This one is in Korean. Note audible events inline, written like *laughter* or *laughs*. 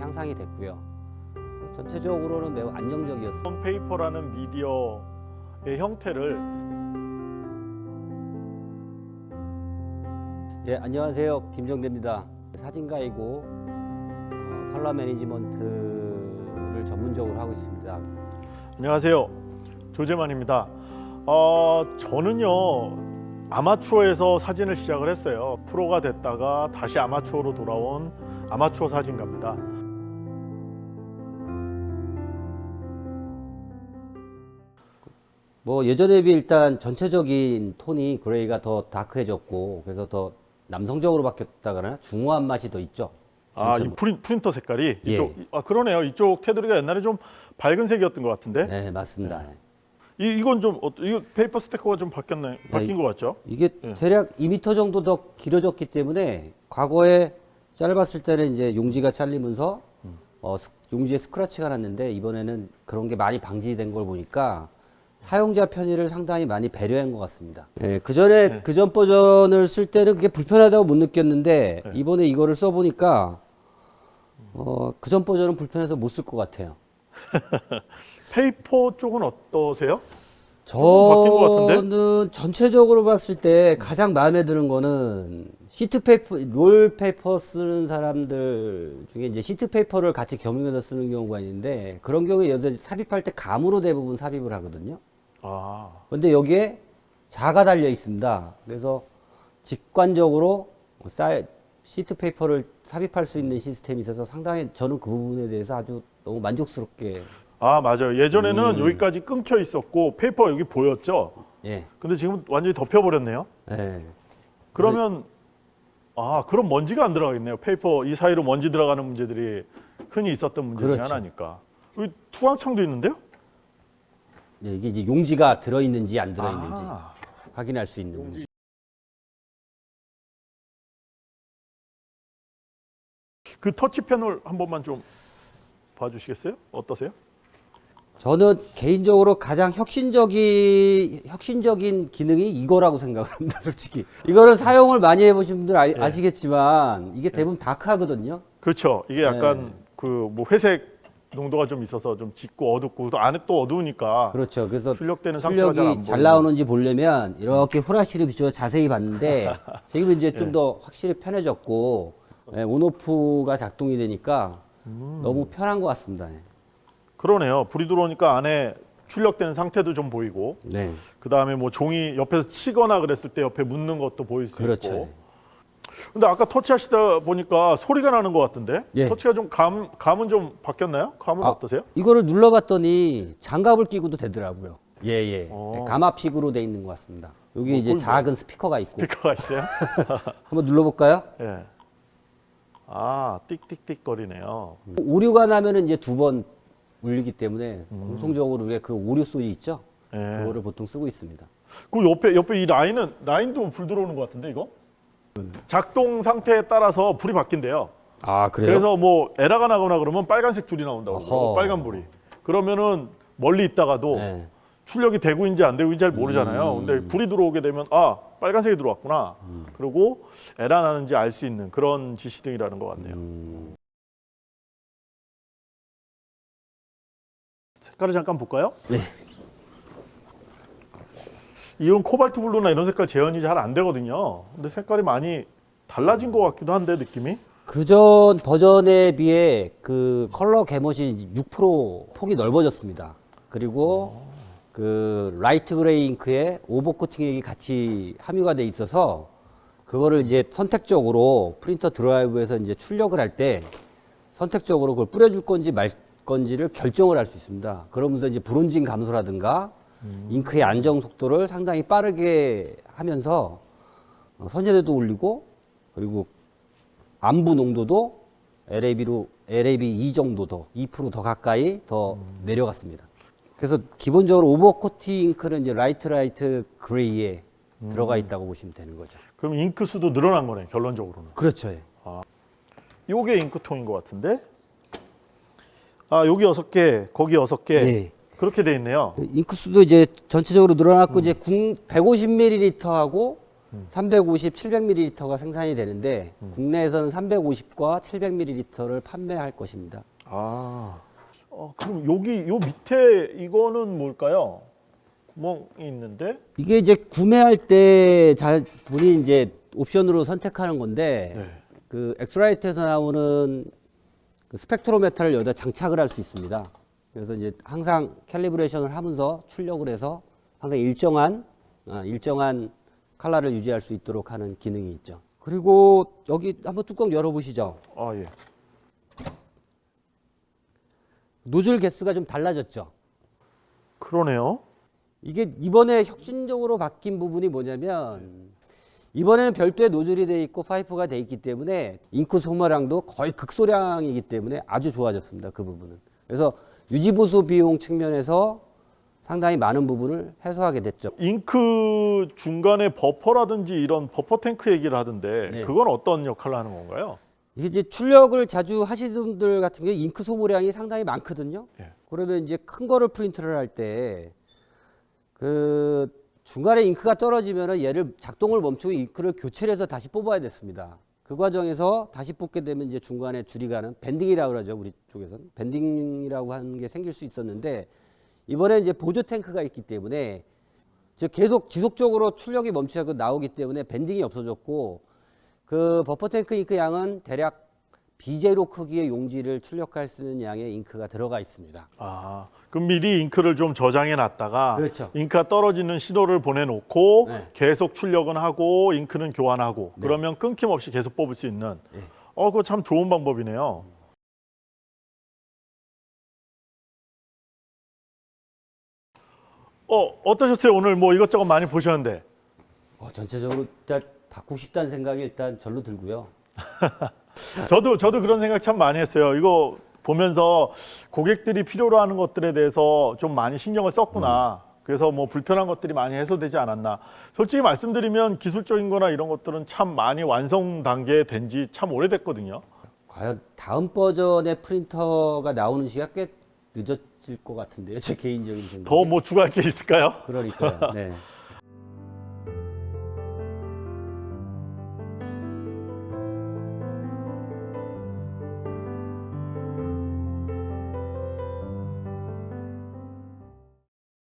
향상이 됐고요. 전체적으로는 매우 안정적이었습니다. paper라는 미디어의 형태를 예, 안녕하세요. 김정대입니다. 사진가이고 어, 컬러 매니지먼트를 전문적으로 하고 있습니다. 안녕하세요 조재만입니다 어, 저는요 아마추어에서 사진을 시작을 했어요 프로가 됐다가 다시 아마추어로 돌아온 아마추어 사진가입니다 뭐 예전에 비해 일단 전체적인 톤이 gray가 더 dark해졌고 그래서 더 남성적으로 바뀌었다거나 중후한 맛이 더 있죠. 아, 이. 프린, 프린터 색깔이 예. 이쪽 아 그러네요 이쪽 테두리가 옛날에 좀 밝은 색이었던 것 같은데 네, 맞습니다. 이, 이건 좀 어, 이거 페이퍼 스테커가 좀 바뀌었네 바뀐 이- 것 같죠 이게 예. 대략 2m 정도 더 길어졌기 때문에 과거에 짧았을 때는 이제 용지가 잘리면서 음. 어, 스- 용지에 스크래치가 났는데 이번에는 그런 게 많이 방지된 걸 보니까 사용자 편의를 상당히 많이 배려한 것 같습니다. 예, 그 전에 네. 그전 버전을 쓸 때는 그게 불편하다고 못 느꼈는데 네. 이번에 이거를 써보니까 어, 그전 버전은 불편해서 못 쓸 것 같아요. *laughs* paper 쪽은 어떠세요? 저는 전체적으로 봤을 때 가장 마음에 드는 거는 sheet paper, roll paper 쓰는 사람들 중에 이제 sheet paper를 같이 겸용해서 쓰는 경우가 있는데 그런 경우에 여기서 삽입할 때 감으로 대부분 삽입을 하거든요. 아 근데 여기에 자가 달려 있습니다. 그래서 직관적으로 사이, sheet paper를 삽입할 수 있는 시스템이 있어서 상당히 저는 그 부분에 대해서 아주 너무 만족스럽게 아 맞아요 예전에는 음. 여기까지 끊겨 있었고 paper 여기 보였죠 예. 근데 지금 완전히 덮여버렸네요 예. 그러면 아 그럼 먼지가 안 들어가겠네요. paper 이 사이로 먼지 들어가는 문제들이 흔히 있었던 문제 중에 그렇죠. 하나니까. 여기 투광창도 있는데요? 예, 이게 이제 용지가 들어있는지 안 들어있는지 아, 확인할 수 있는 문제. 그 터치 패널 한 번만 좀 봐주시겠어요? 어떠세요? 저는 개인적으로 가장 혁신적인 혁신적인 기능이 이거라고 생각을 합니다. 솔직히 이거는 사용을 많이 해보신 분들 아, 예. 아시겠지만 이게 대부분 다크하거든요. 그렇죠. 이게 약간 네. 그뭐 회색 농도가 좀 있어서 좀 짙고 어둡고 또 안에 또 어두우니까 그렇죠. 그래서 출력되는 상태가 잘안 출력이 잘. 나오는지 보려면 이렇게 후라시를 비춰서 자세히 봤는데 *laughs* 지금 이제 예. 좀더 확실히 편해졌고 예, 온오프가 작동이 되니까 음. 너무 편한 것 같습니다. 예. 그러네요. 불이 들어오니까 안에 출력되는 상태도 좀 보이고 네, 그 다음에 뭐 종이 옆에서 치거나 그랬을 때 옆에 묻는 것도 보일 수 그렇죠. 있고. 근데 아까 터치하시다 보니까 소리가 나는 것 같은데 예. 터치가 좀 감 감은 좀 바뀌었나요? 감은 아, 어떠세요? 이거를 눌러봤더니 장갑을 끼고도 되더라고요. 예, 예. 어. 감압식으로 돼 있는 것 같습니다. 여기 뭐, 이제 작은 스피커가 있고. 스피커가 있어요? *laughs* 한번 눌러볼까요? 예. 아 띡띡띡 거리네요. 오류가 나면은 이제 두 번 울리기 때문에 공통적으로 우리가 그 오류 소리 있죠? 예. 그거를 보통 쓰고 있습니다. 그 옆에 옆에 이 라인은 라인도 불 들어오는 것 같은데 이거? 작동 상태에 따라서 불이 바뀐대요. 아, 그래서 뭐 에러가 나거나 그러면 빨간색 줄이 나온다고 어허. 그러고 빨간 불이. 그러면은 멀리 있다가도 네. 출력이 되고 있는지 안 되고 있는지 잘 모르잖아요. 음. 근데 불이 들어오게 되면 아 빨간색이 들어왔구나. 그리고 에러 나는지 알 수 있는 그런 지시등이라는 것 같네요. 음, 색깔을 잠깐 볼까요? 네. 이런 코발트 블루나 이런 색깔 재현이 잘 안 되거든요. 근데 색깔이 많이 달라진 것 같기도 한데 느낌이. 그전 버전에 비해 그 color gamut이 6% 폭이 넓어졌습니다. 그리고 그 light gray 잉크에 over 코팅액이 같이 함유가 돼 있어서 그거를 이제 선택적으로 프린터 드라이브에서 이제 출력을 할 때 선택적으로 그걸 뿌려줄 건지 말 건지를 결정을 할 수 있습니다. 그러면서 이제 bronzing 감소라든가 잉크의 안정 속도를 상당히 빠르게 하면서 어, 선예도도 올리고 그리고 안부 농도도 LAB로 LAB 2 정도 더, 2%더 가까이 더 내려갔습니다. 그래서 기본적으로 over코팅 잉크는 이제 light light gray에 들어가 있다고 보시면 되는 거죠. 그럼 잉크 수도 늘어난 거네 결론적으로는. 그렇죠. 예. 요게 잉크통인 것 같은데. 아 여기 여섯 개, 거기 여섯 개 네. 그렇게 돼 있네요. 잉크 수도 이제 전체적으로 늘어났고 이제 150ml하고 350, 700ml가 생산이 되는데 국내에서는 350과 700ml를 판매할 것입니다. 아, 어, 그럼 여기 요 밑에 이거는 뭘까요? 뭐 있는데? 이게 이제 구매할 때 자, 본인이 이제 옵션으로 선택하는 건데 네. 그 X-Rite에서 나오는 그 spectrometer를 여기다 장착을 할 수 있습니다. 그래서 이제 항상 calibration을 하면서 출력을 해서 항상 일정한 아, 일정한 컬러를 유지할 수 있도록 하는 기능이 있죠. 그리고 여기 한번 뚜껑 열어보시죠. 아 예. 노즐 개수가 좀 달라졌죠. 그러네요. 이게 이번에 혁신적으로 바뀐 부분이 뭐냐면 이번에는 별도의 노즐이 돼 있고 파이프가 돼 있기 때문에 잉크 소모량도 거의 극소량이기 때문에 아주 좋아졌습니다. 그 부분은. 그래서 유지 보수 비용 측면에서 상당히 많은 부분을 해소하게 됐죠. 잉크 중간에 버퍼라든지 이런 버퍼 탱크 얘기를 하던데 네. 그건 어떤 역할을 하는 건가요? 이게 이제 출력을 자주 하시는 분들 같은 경우에 잉크 소모량이 상당히 많거든요. 예. 그러면 이제 큰 거를 프린트를 할 때 그 중간에 잉크가 떨어지면은 얘를 작동을 멈추고 잉크를 교체를 해서 다시 뽑아야 됐습니다. 그 과정에서 다시 뽑게 되면 이제 중간에 줄이 가는 밴딩이라고 그러죠. 우리 쪽에서는 밴딩이라고 하는 게 생길 수 있었는데 이번에 이제 보조 탱크가 있기 때문에 즉 계속 지속적으로 출력이 멈추고 나오기 때문에 밴딩이 없어졌고 그 버퍼 탱크 잉크 양은 대략 비제로 크기의 용지를 출력할 수 있는 양의 잉크가 들어가 있습니다. 아, 그럼 미리 잉크를 좀 저장해 놨다가 그렇죠. 잉크가 떨어지는 신호를 보내놓고 네. 계속 출력은 하고 잉크는 교환하고 네. 그러면 끊김없이 계속 뽑을 수 있는 네. 어, 그거 참 좋은 방법이네요. 어, 어떠셨어요? 오늘 뭐 이것저것 많이 보셨는데. 어, 전체적으로 일단 바꾸고 싶다는 생각이 일단 절로 들고요. *laughs* 저도 저도 그런 생각 참 많이 했어요. 이거 보면서 고객들이 필요로 하는 것들에 대해서 좀 많이 신경을 썼구나. 그래서 뭐 불편한 것들이 많이 해소되지 않았나. 솔직히 말씀드리면 기술적인 거나 이런 것들은 참 많이 완성 단계에 된 지 참 오래됐거든요. 과연 다음 버전의 프린터가 나오는 시기가 꽤 늦어질 것 같은데요. 제 개인적인 생각. 더뭐 추가할 게 있을까요? 그러니까요. 네. *laughs*